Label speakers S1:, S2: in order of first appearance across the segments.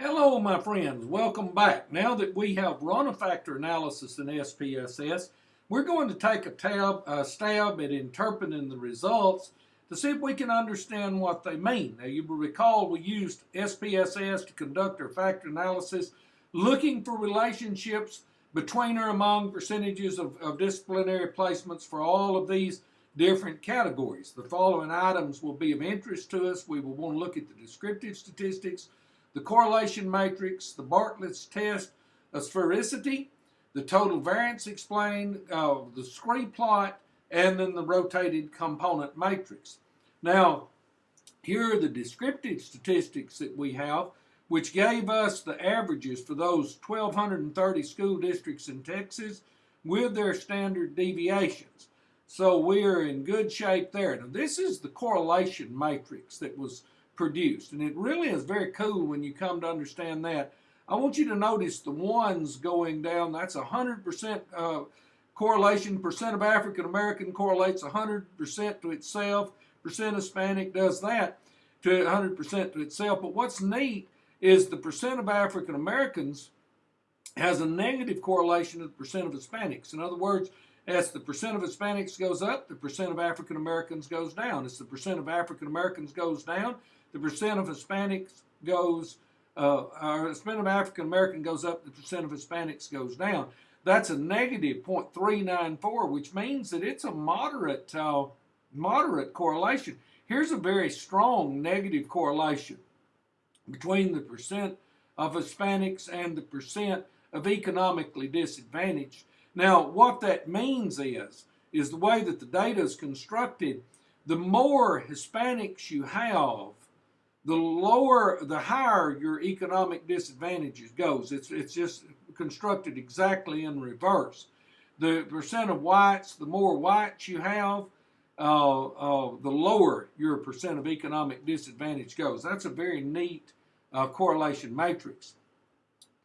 S1: Hello, my friends. Welcome back. Now that we have run a factor analysis in SPSS, we're going to take a, tab, a stab at interpreting the results to see if we can understand what they mean. Now, you will recall we used SPSS to conduct our factor analysis, looking for relationships between or among percentages of, of disciplinary placements for all of these different categories. The following items will be of interest to us. We will want to look at the descriptive statistics, the correlation matrix, the Bartlett's test of sphericity, the total variance explained, uh, the scree plot, and then the rotated component matrix. Now, here are the descriptive statistics that we have, which gave us the averages for those 1,230 school districts in Texas with their standard deviations. So we're in good shape there. Now, this is the correlation matrix that was produced. And it really is very cool when you come to understand that. I want you to notice the ones going down. That's 100% uh, correlation. Percent of African American correlates 100% to itself. Percent of Hispanic does that to 100% to itself. But what's neat is the percent of African Americans has a negative correlation to the percent of Hispanics. In other words, as the percent of Hispanics goes up, the percent of African Americans goes down. As the percent of African Americans goes down, the percent of Hispanics goes, uh, the percent of African American goes up, the percent of Hispanics goes down. That's a negative 0.394, which means that it's a moderate, uh, moderate correlation. Here's a very strong negative correlation between the percent of Hispanics and the percent of economically disadvantaged. Now, what that means is, is the way that the data is constructed, the more Hispanics you have, the lower, the higher your economic disadvantages goes. It's, it's just constructed exactly in reverse. The percent of whites, the more whites you have, uh, uh, the lower your percent of economic disadvantage goes. That's a very neat uh, correlation matrix.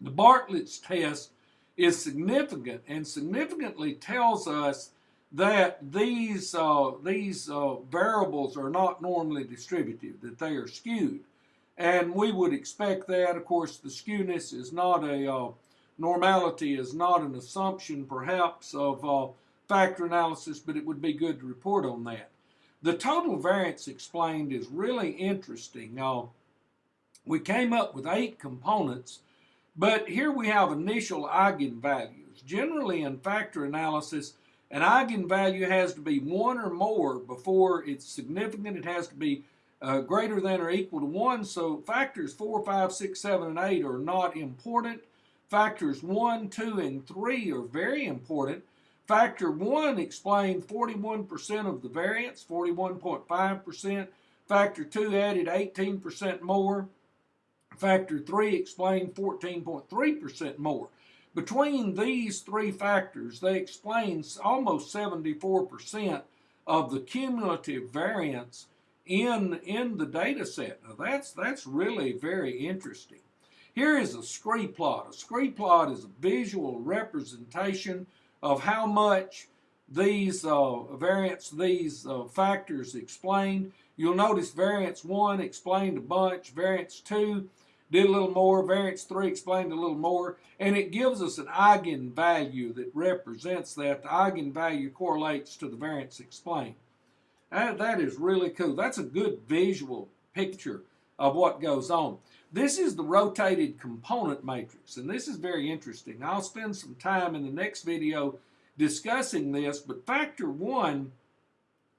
S1: The Bartlett's test is significant and significantly tells us that these, uh, these uh, variables are not normally distributive, that they are skewed. And we would expect that. Of course, the skewness is not a, uh, normality is not an assumption perhaps of uh, factor analysis, but it would be good to report on that. The total variance explained is really interesting. Uh, we came up with eight components, but here we have initial eigenvalues. Generally in factor analysis, an eigenvalue has to be one or more before it's significant. It has to be uh, greater than or equal to 1. So factors 4, 5, 6, 7, and 8 are not important. Factors 1, 2, and 3 are very important. Factor 1 explained 41% of the variance, 41.5%. Factor 2 added 18% more. Factor 3 explained 14.3% more. Between these three factors, they explain almost 74% of the cumulative variance in, in the data set. Now that's, that's really very interesting. Here is a scree plot. A scree plot is a visual representation of how much these uh, variance, these uh, factors explained. You'll notice variance 1 explained a bunch, variance 2 did a little more. Variance 3 explained a little more. And it gives us an eigenvalue that represents that. The eigenvalue correlates to the variance explained. That, that is really cool. That's a good visual picture of what goes on. This is the rotated component matrix, and this is very interesting. I'll spend some time in the next video discussing this, but factor one,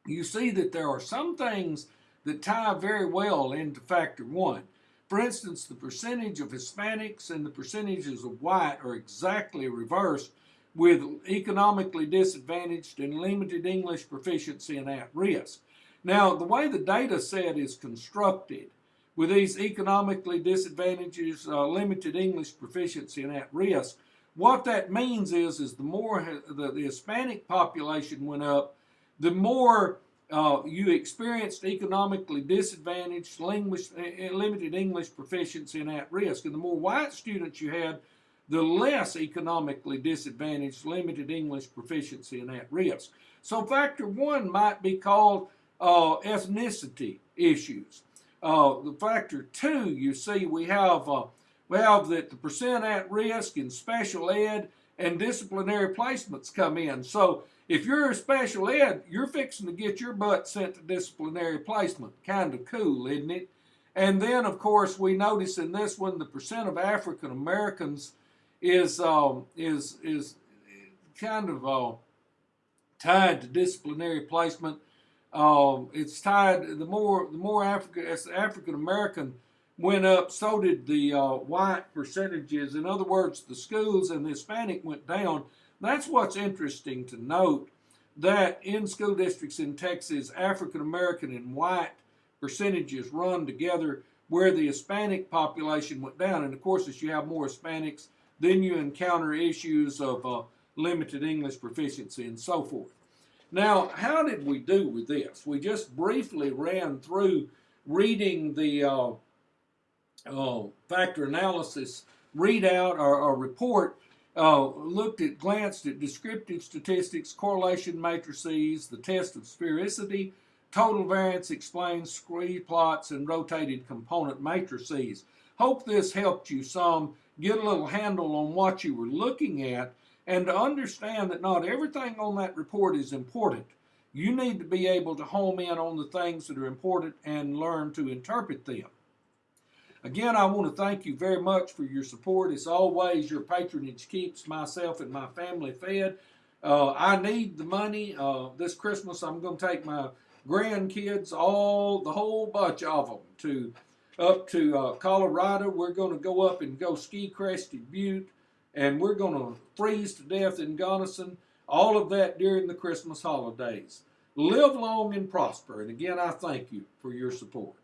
S1: you see that there are some things that tie very well into factor one. For instance, the percentage of Hispanics and the percentages of white are exactly reversed with economically disadvantaged and limited English proficiency and at risk. Now, the way the data set is constructed with these economically disadvantaged, uh, limited English proficiency and at risk, what that means is, is the more the, the Hispanic population went up, the more uh, you experienced economically disadvantaged, language, eh, eh, limited English proficiency, and at risk. And the more white students you had, the less economically disadvantaged, limited English proficiency, and at risk. So factor one might be called uh, ethnicity issues. Uh, the factor two, you see, we have uh, we have that the percent at risk in special ed and disciplinary placements come in. So if you're a special ed, you're fixing to get your butt sent to disciplinary placement. Kind of cool, isn't it? And then, of course, we notice in this one the percent of African Americans is um, is is kind of uh, tied to disciplinary placement. Um, it's tied. The more the more African as African American went up, so did the uh, white percentages. In other words, the schools and the Hispanic went down. That's what's interesting to note that in school districts in Texas, African American and white percentages run together where the Hispanic population went down. And of course, as you have more Hispanics, then you encounter issues of uh, limited English proficiency and so forth. Now, how did we do with this? We just briefly ran through reading the uh, uh, factor analysis readout or, or report, uh, looked at, glanced at descriptive statistics, correlation matrices, the test of sphericity, total variance explains scree plots, and rotated component matrices. Hope this helped you some get a little handle on what you were looking at and to understand that not everything on that report is important. You need to be able to home in on the things that are important and learn to interpret them. Again, I want to thank you very much for your support. As always, your patronage keeps myself and my family fed. Uh, I need the money. Uh, this Christmas, I'm going to take my grandkids, all the whole bunch of them, to up to uh, Colorado. We're going to go up and go ski Crested Butte, and we're going to freeze to death in Gunnison. All of that during the Christmas holidays. Live long and prosper. And again, I thank you for your support.